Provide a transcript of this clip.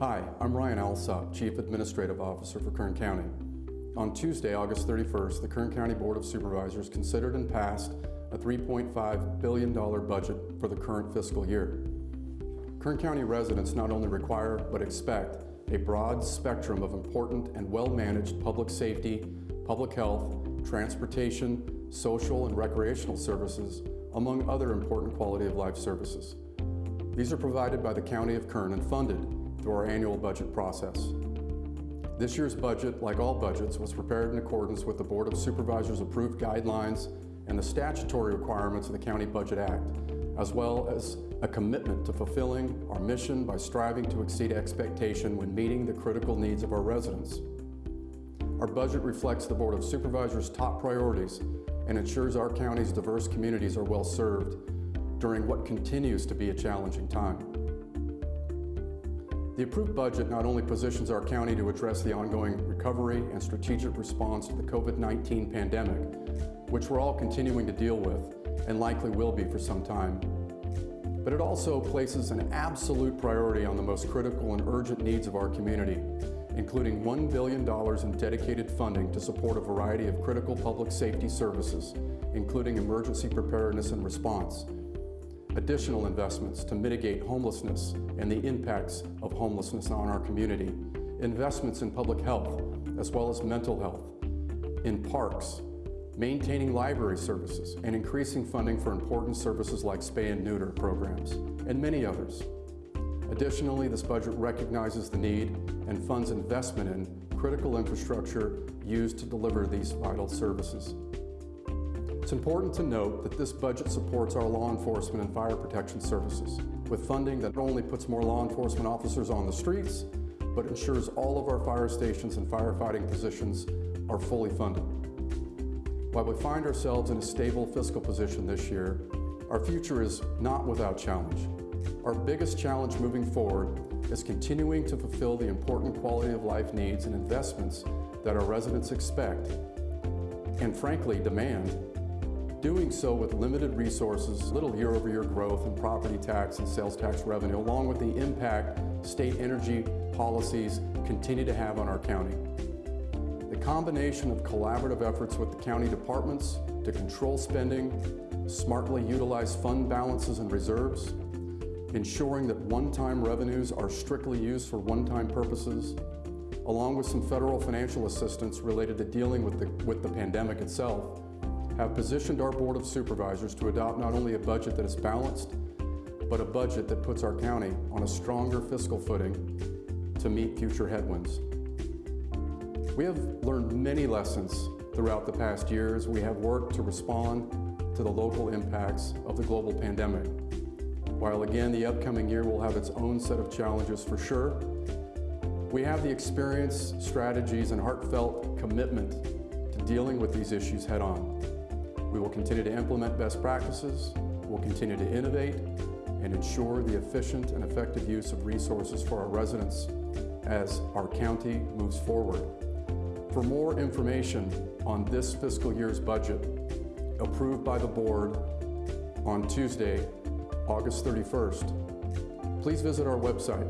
Hi, I'm Ryan Alsop, Chief Administrative Officer for Kern County. On Tuesday, August 31st, the Kern County Board of Supervisors considered and passed a $3.5 billion budget for the current fiscal year. Kern County residents not only require but expect a broad spectrum of important and well-managed public safety, public health, transportation, social and recreational services, among other important quality of life services. These are provided by the County of Kern and funded through our annual budget process. This year's budget, like all budgets, was prepared in accordance with the Board of Supervisors approved guidelines and the statutory requirements of the County Budget Act, as well as a commitment to fulfilling our mission by striving to exceed expectation when meeting the critical needs of our residents. Our budget reflects the Board of Supervisors' top priorities and ensures our county's diverse communities are well served during what continues to be a challenging time. The approved budget not only positions our county to address the ongoing recovery and strategic response to the COVID-19 pandemic, which we're all continuing to deal with and likely will be for some time, but it also places an absolute priority on the most critical and urgent needs of our community, including $1 billion in dedicated funding to support a variety of critical public safety services, including emergency preparedness and response, additional investments to mitigate homelessness and the impacts of homelessness on our community, investments in public health as well as mental health, in parks, maintaining library services, and increasing funding for important services like spay and neuter programs, and many others. Additionally, this budget recognizes the need and funds investment in critical infrastructure used to deliver these vital services. It's important to note that this budget supports our law enforcement and fire protection services with funding that not only puts more law enforcement officers on the streets, but ensures all of our fire stations and firefighting positions are fully funded. While we find ourselves in a stable fiscal position this year, our future is not without challenge. Our biggest challenge moving forward is continuing to fulfill the important quality of life needs and investments that our residents expect and frankly demand Doing so with limited resources, little year-over-year -year growth in property tax and sales tax revenue, along with the impact state energy policies continue to have on our county. The combination of collaborative efforts with the county departments to control spending, smartly utilize fund balances and reserves, ensuring that one-time revenues are strictly used for one-time purposes, along with some federal financial assistance related to dealing with the, with the pandemic itself, have positioned our Board of Supervisors to adopt not only a budget that is balanced, but a budget that puts our county on a stronger fiscal footing to meet future headwinds. We have learned many lessons throughout the past years. We have worked to respond to the local impacts of the global pandemic. While again, the upcoming year will have its own set of challenges for sure, we have the experience, strategies, and heartfelt commitment to dealing with these issues head on. Continue to implement best practices, we'll continue to innovate, and ensure the efficient and effective use of resources for our residents as our county moves forward. For more information on this fiscal year's budget, approved by the board on Tuesday, August 31st, please visit our website